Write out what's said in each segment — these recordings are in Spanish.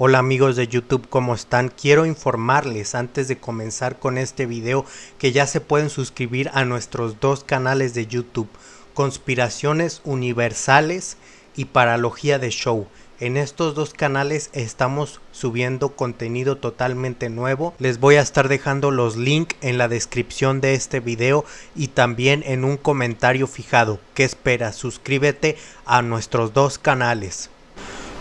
Hola amigos de YouTube, ¿cómo están? Quiero informarles antes de comenzar con este video que ya se pueden suscribir a nuestros dos canales de YouTube, Conspiraciones Universales y Paralogía de Show. En estos dos canales estamos subiendo contenido totalmente nuevo. Les voy a estar dejando los links en la descripción de este video y también en un comentario fijado. ¿Qué esperas? Suscríbete a nuestros dos canales.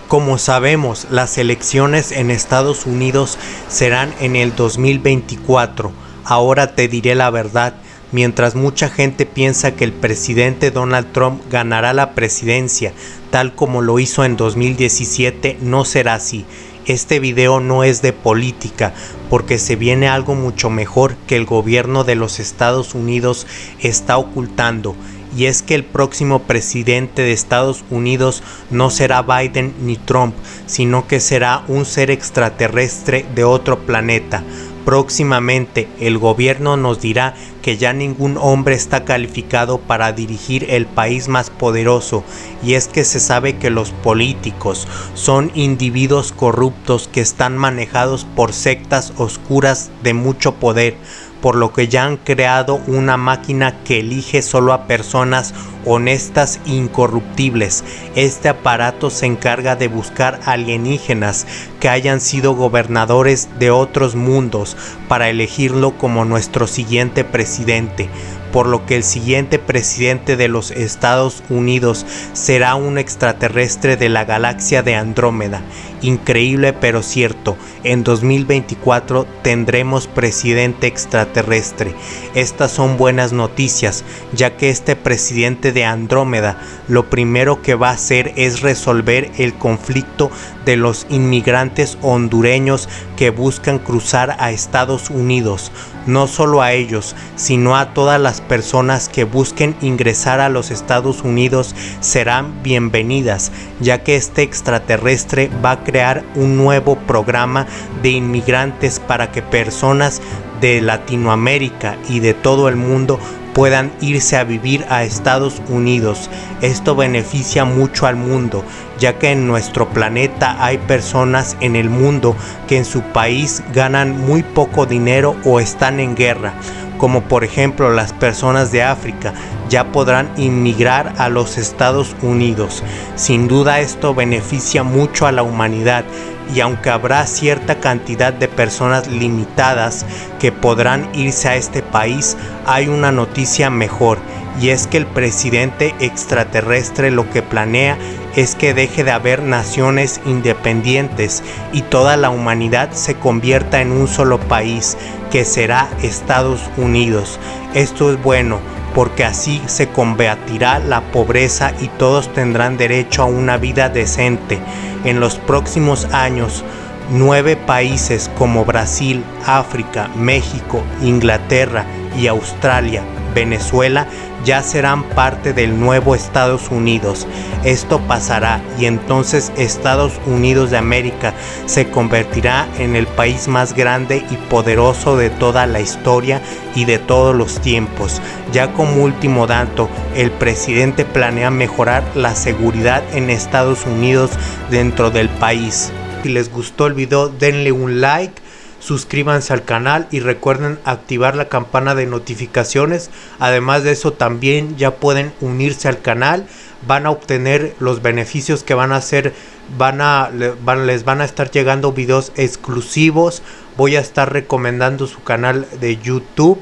Como sabemos, las elecciones en Estados Unidos serán en el 2024. Ahora te diré la verdad. Mientras mucha gente piensa que el presidente Donald Trump ganará la presidencia, tal como lo hizo en 2017, no será así. Este video no es de política, porque se viene algo mucho mejor que el gobierno de los Estados Unidos está ocultando y es que el próximo presidente de Estados Unidos no será Biden ni Trump, sino que será un ser extraterrestre de otro planeta. Próximamente el gobierno nos dirá que ya ningún hombre está calificado para dirigir el país más poderoso y es que se sabe que los políticos son individuos corruptos que están manejados por sectas oscuras de mucho poder por lo que ya han creado una máquina que elige solo a personas honestas e incorruptibles. Este aparato se encarga de buscar alienígenas que hayan sido gobernadores de otros mundos para elegirlo como nuestro siguiente presidente por lo que el siguiente presidente de los Estados Unidos será un extraterrestre de la galaxia de Andrómeda. Increíble pero cierto, en 2024 tendremos presidente extraterrestre. Estas son buenas noticias, ya que este presidente de Andrómeda lo primero que va a hacer es resolver el conflicto de los inmigrantes hondureños que buscan cruzar a Estados Unidos, no solo a ellos, sino a todas las personas que busquen ingresar a los Estados Unidos serán bienvenidas, ya que este extraterrestre va a crear un nuevo programa de inmigrantes para que personas de Latinoamérica y de todo el mundo puedan irse a vivir a Estados Unidos. Esto beneficia mucho al mundo, ya que en nuestro planeta hay personas en el mundo que en su país ganan muy poco dinero o están en guerra como por ejemplo las personas de África, ya podrán inmigrar a los Estados Unidos. Sin duda esto beneficia mucho a la humanidad y aunque habrá cierta cantidad de personas limitadas que podrán irse a este país, hay una noticia mejor y es que el presidente extraterrestre lo que planea es que deje de haber naciones independientes y toda la humanidad se convierta en un solo país, que será Estados Unidos. Esto es bueno porque así se combatirá la pobreza y todos tendrán derecho a una vida decente. En los próximos años, nueve países como Brasil, África, México, Inglaterra y Australia Venezuela ya serán parte del nuevo Estados Unidos. Esto pasará y entonces Estados Unidos de América se convertirá en el país más grande y poderoso de toda la historia y de todos los tiempos. Ya como último dato, el presidente planea mejorar la seguridad en Estados Unidos dentro del país. Si les gustó el video denle un like suscríbanse al canal y recuerden activar la campana de notificaciones. Además de eso también ya pueden unirse al canal, van a obtener los beneficios que van a hacer, van a, les van a estar llegando videos exclusivos. Voy a estar recomendando su canal de YouTube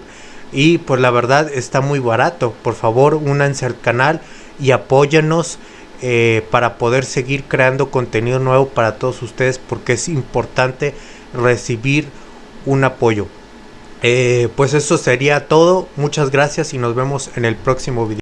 y pues la verdad está muy barato. Por favor, únanse al canal y apóyanos. Eh, para poder seguir creando contenido nuevo para todos ustedes porque es importante recibir un apoyo. Eh, pues eso sería todo. Muchas gracias y nos vemos en el próximo video.